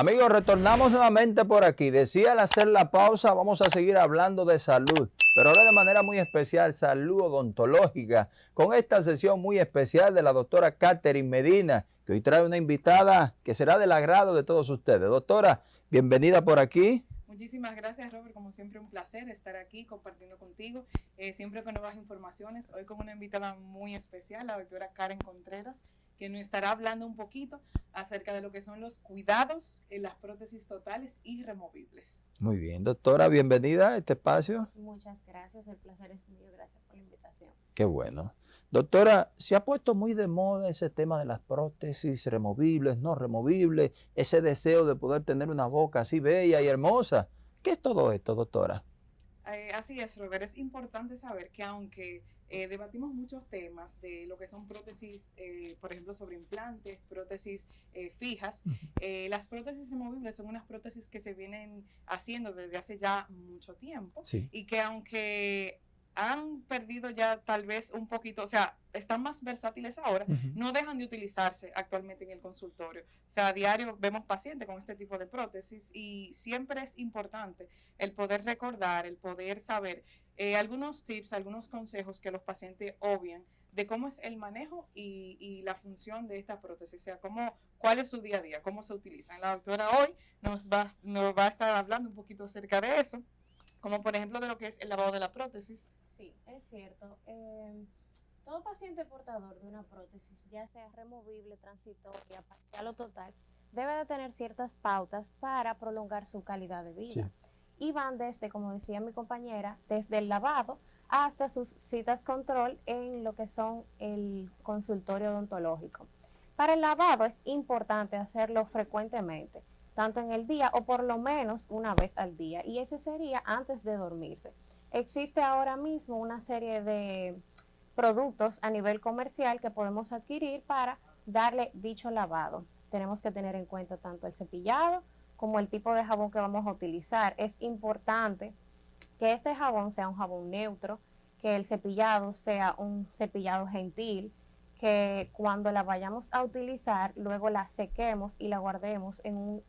Amigos, retornamos nuevamente por aquí. Decía al hacer la pausa, vamos a seguir hablando de salud, pero ahora de manera muy especial, salud odontológica, con esta sesión muy especial de la doctora Catherine Medina, que hoy trae una invitada que será del agrado de todos ustedes. Doctora, bienvenida por aquí. Muchísimas gracias, Robert. Como siempre, un placer estar aquí compartiendo contigo, eh, siempre con nuevas informaciones. Hoy con una invitada muy especial, la doctora Karen Contreras, que nos estará hablando un poquito acerca de lo que son los cuidados en las prótesis totales y removibles. Muy bien, doctora, bienvenida a este espacio. Muchas gracias, el placer es mío, gracias por la invitación. Qué bueno. Doctora, se ha puesto muy de moda ese tema de las prótesis removibles, no removibles, ese deseo de poder tener una boca así bella y hermosa. ¿Qué es todo esto, doctora? Eh, así es, Robert. Es importante saber que aunque eh, debatimos muchos temas de lo que son prótesis, eh, por ejemplo, sobre implantes, prótesis fijas, las prótesis removibles son unas prótesis que se vienen haciendo desde hace ya mucho tiempo y que aunque han perdido ya tal vez un poquito, o sea, están más versátiles ahora, no dejan de utilizarse actualmente en el consultorio. O sea, a diario vemos pacientes con este tipo de prótesis y siempre es importante el poder recordar, el poder saber eh, algunos tips, algunos consejos que los pacientes obvian de cómo es el manejo y, la función de esta prótesis, o sea, cómo, cuál es su día a día, cómo se utiliza. La doctora hoy nos va, nos va a estar hablando un poquito acerca de eso, como por ejemplo de lo que es el lavado de la prótesis, Sí, es cierto. Em, todo paciente portador de una prótesis, ya sea removible, transitoria, parcial o total, debe de tener ciertas pautas para prolongar su calidad de vida. Y van desde, como decía mi compañera, desde el lavado hasta sus citas control en lo que son el consultorio odontológico. Para el lavado es importante hacerlo frecuentemente, tanto en el día o por lo menos una vez al día. Y ese sería antes de dormirse. Existe ahora mismo una serie de productos a nivel comercial que podemos adquirir para darle dicho lavado. Tenemos que tener en cuenta tanto el cepillado como el tipo de jabón que vamos a utilizar. Es importante que este jabón sea un jabón neutro, que el cepillado sea un cepillado gentil, que cuando la vayamos a utilizar luego la sequemos y la guardemos en un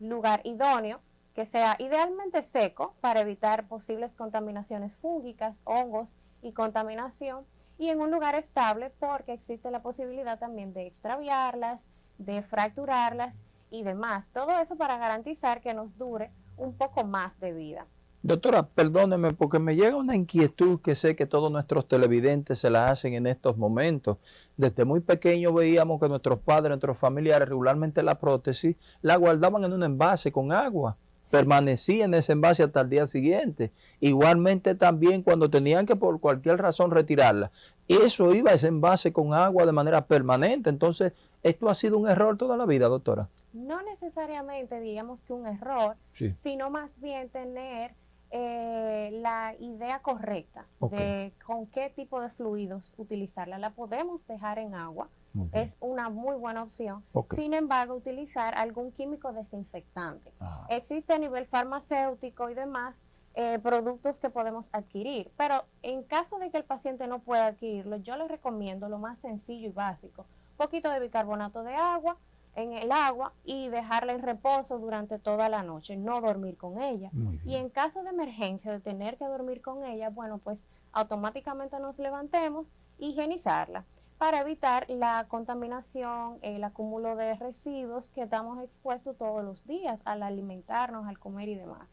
lugar idóneo que sea idealmente seco para evitar posibles contaminaciones fúngicas, hongos y contaminación y en un lugar estable porque existe la posibilidad también de extraviarlas, de fracturarlas y demás. Todo eso para garantizar que nos dure un poco más de vida. Doctora, perdóneme porque me llega una inquietud que sé que todos nuestros televidentes se la hacen en estos momentos. Desde muy pequeño veíamos que nuestros padres, nuestros familiares regularmente la prótesis la guardaban en un envase con agua permanecía en ese envase hasta el día siguiente. Igualmente también cuando tenían que por cualquier razón retirarla, eso iba a ese envase con agua de manera permanente. Entonces, ¿esto ha sido un error toda la vida, doctora? No necesariamente digamos que un error, sino más bien tener eh, la idea correcta de con qué tipo de fluidos utilizarla. La podemos dejar en agua, es una muy buena opción. Sin embargo, utilizar algún químico desinfectante. Existe a nivel farmacéutico y demás eh, productos que podemos adquirir, pero en caso de que el paciente no pueda adquirirlo, yo le recomiendo lo más sencillo y básico, un poquito de bicarbonato de agua en el agua y dejarla en reposo durante toda la noche, no dormir con ella. Y en caso de emergencia, de tener que dormir con ella, bueno, pues automáticamente nos levantemos, higienizarla para evitar la contaminación, el acúmulo de residuos que estamos expuestos todos los días al alimentarnos, al comer y demás.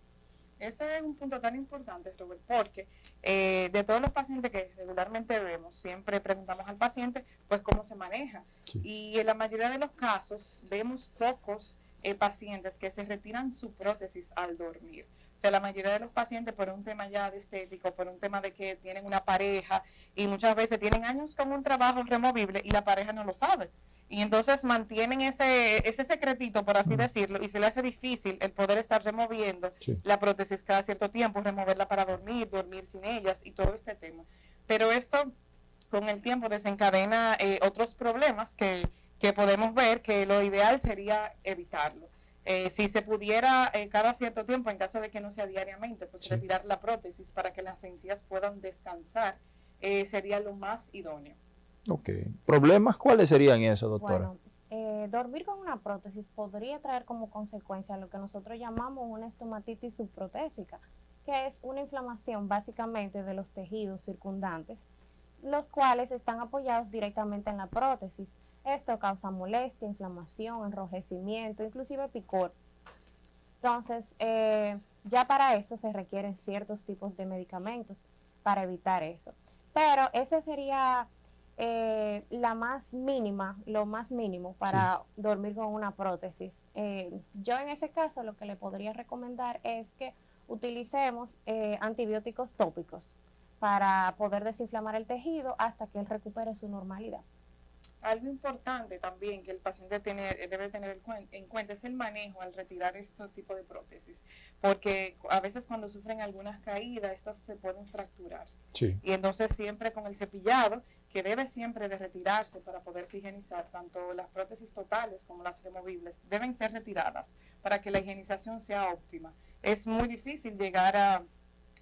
Ese es un punto tan importante, Robert, porque eh, de todos los pacientes que regularmente vemos, siempre preguntamos al paciente, pues, cómo se maneja. Y en la mayoría de los casos vemos pocos eh, pacientes que se retiran su prótesis al dormir. O sea, la mayoría de los pacientes por un tema ya de estético, por un tema de que tienen una pareja y muchas veces tienen años con un trabajo removible y la pareja no lo sabe. Y entonces mantienen ese, ese secretito, por así decirlo, y se le hace difícil el poder estar removiendo la prótesis cada cierto tiempo, removerla para dormir, dormir sin ellas y todo este tema. Pero esto con el tiempo desencadena eh, otros problemas que, que podemos ver que lo ideal sería evitarlo. Eh, si se pudiera eh, cada cierto tiempo, en caso de que no sea diariamente, pues retirar la prótesis para que las encías puedan descansar, eh, sería lo más idóneo. Ok. ¿Problemas cuáles serían eso, doctora? Bueno, eh, dormir con una prótesis podría traer como consecuencia lo que nosotros llamamos una estomatitis subprotésica, que es una inflamación básicamente de los tejidos circundantes, los cuales están apoyados directamente en la prótesis. Esto causa molestia, inflamación, enrojecimiento, inclusive picor. Entonces, eh, ya para esto se requieren ciertos tipos de medicamentos para evitar eso. Pero ese sería eh, la más mínima, lo más mínimo para dormir con una prótesis. Eh, yo en ese caso lo que le podría recomendar es que utilicemos eh, antibióticos tópicos para poder desinflamar el tejido hasta que él recupere su normalidad. Algo importante también que el paciente debe tener en cuenta es el manejo al retirar este tipo de prótesis, porque a veces cuando sufren algunas caídas, estas se pueden fracturar. Y entonces siempre con el cepillado, que debe siempre de retirarse para poderse higienizar, tanto las prótesis totales como las removibles, deben ser retiradas para que la higienización sea óptima. Es muy difícil llegar a,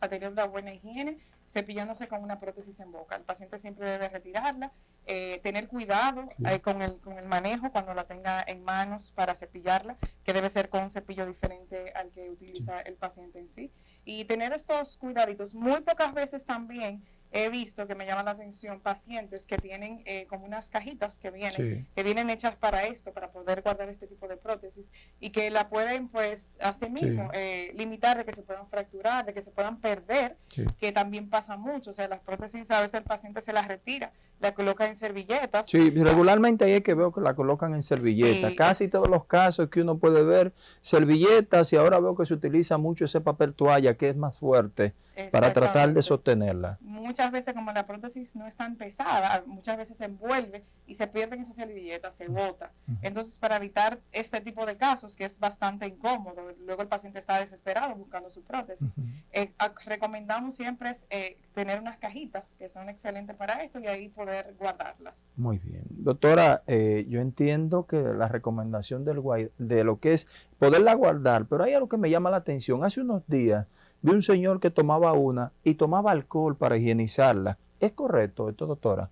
a tener una buena higiene cepillándose con una prótesis en boca. El paciente siempre debe retirarla, eh, tener cuidado eh, con, el, con el manejo cuando la tenga en manos para cepillarla, que debe ser con un cepillo diferente al que utiliza el paciente en sí. Y tener estos cuidaditos. Muy pocas veces también he visto que me llaman la atención pacientes que tienen eh, como unas cajitas que vienen, que vienen hechas para esto, para poder guardar este tipo de prótesis y que la pueden pues así mismo eh, limitar de que se puedan fracturar, de que se puedan perder, que también pasa mucho, o sea, las prótesis a veces el paciente se las retira, la coloca en servilletas. Sí, regularmente ahí es que veo que la colocan en servilletas, casi todos los casos que uno puede ver, servilletas y ahora veo que se utiliza mucho ese papel toalla que es más fuerte para tratar de sostenerla. Muchas veces como la prótesis no es tan pesada, muchas veces se envuelve y se pierde en esa servilleta, se bota. Entonces para evitar este tipo de casos que es bastante incómodo, luego el paciente está desesperado buscando su prótesis, eh, recomendamos siempre eh, tener unas cajitas que son excelentes para esto y ahí poder guardarlas. Muy bien. Doctora, eh, yo entiendo que la recomendación del, de lo que es poderla guardar, pero hay algo que me llama la atención. Hace unos días vi un señor que tomaba una y tomaba alcohol para higienizarla. ¿Es correcto esto, doctora?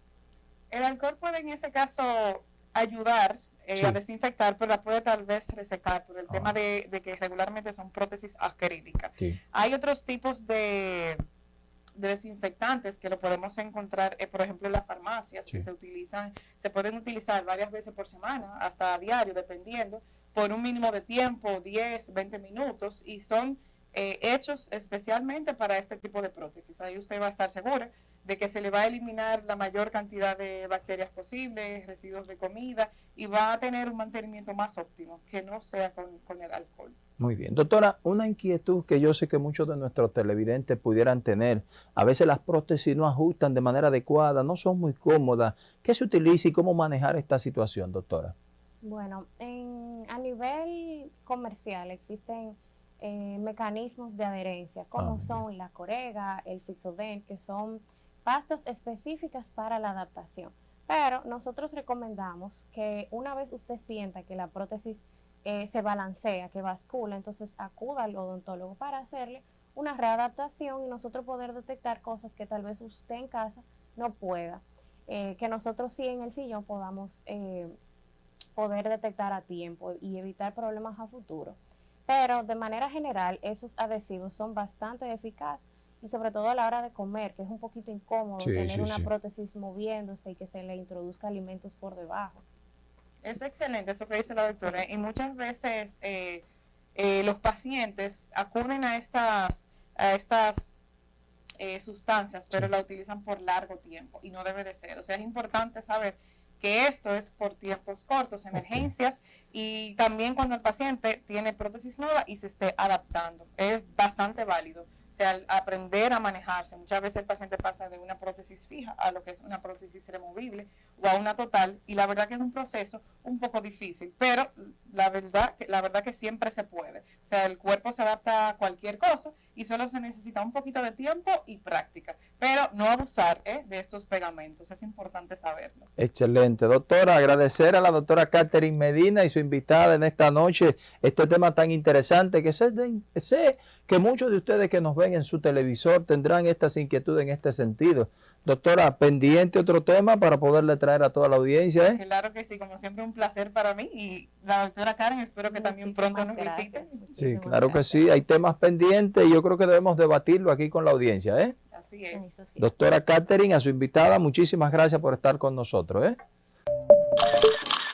El alcohol puede en ese caso ayudar eh, a desinfectar, pero la puede tal vez resecar por el ah. tema de, que regularmente son prótesis acrílicas. Hay otros tipos de, desinfectantes que lo podemos encontrar, eh, por ejemplo, en las farmacias, que se utilizan, se pueden utilizar varias veces por semana, hasta a diario, dependiendo, por un mínimo de tiempo, 10, 20 minutos, y son eh, hechos especialmente para este tipo de prótesis. Ahí usted va a estar segura de que se le va a eliminar la mayor cantidad de bacterias posibles, residuos de comida y va a tener un mantenimiento más óptimo, que no sea con, con el alcohol. Muy bien. Doctora, una inquietud que yo sé que muchos de nuestros televidentes pudieran tener. A veces las prótesis no ajustan de manera adecuada, no son muy cómodas. ¿Qué se utiliza y cómo manejar esta situación, doctora? Bueno, en, a nivel comercial existen eh, mecanismos de adherencia, como ah, son la corega, el Fisoden, que son pastas específicas para la adaptación. Pero nosotros recomendamos que una vez usted sienta que la prótesis eh, se balancea, que bascula, entonces acuda al odontólogo para hacerle una readaptación y nosotros poder detectar cosas que tal vez usted en casa no pueda. Eh, que nosotros sí en el sillón podamos poder detectar a tiempo y evitar problemas a futuro. Pero de manera general, esos adhesivos son bastante eficaces y sobre todo a la hora de comer, que es un poquito incómodo tener una prótesis moviéndose y que se le introduzca alimentos por debajo. Es excelente eso que dice la doctora. Y muchas veces eh, eh, los pacientes acuden a estas, a estas eh, sustancias, pero la utilizan por largo tiempo y no debe de ser. O sea, es importante saber que esto es por tiempos cortos, emergencias y también cuando el paciente tiene prótesis nueva y se esté adaptando. Es bastante válido sea, aprender a manejarse. Muchas veces el paciente pasa de una prótesis fija a lo que es una prótesis removible o a una total y la verdad que es un proceso un poco difícil, pero la verdad, la verdad que siempre se puede. O sea, el cuerpo se adapta a cualquier cosa y solo se necesita un poquito de tiempo y práctica, pero no abusar ¿eh? de estos pegamentos, es importante saberlo. Excelente, doctora, agradecer a la doctora Catherine Medina y su invitada en esta noche, este tema tan interesante que sé, sé que muchos de ustedes que nos ven en su televisor tendrán estas inquietudes en este sentido. Doctora, pendiente otro tema para poderle traer a toda la audiencia. ¿eh? Claro que sí, como siempre un placer para mí y la doctora Karen espero que también pronto nos visite. Sí, claro que sí, hay temas pendientes y yo creo que debemos debatirlo aquí con la audiencia. ¿eh? Así es. Doctora Catherine, a su invitada, muchísimas gracias por estar con nosotros. ¿eh?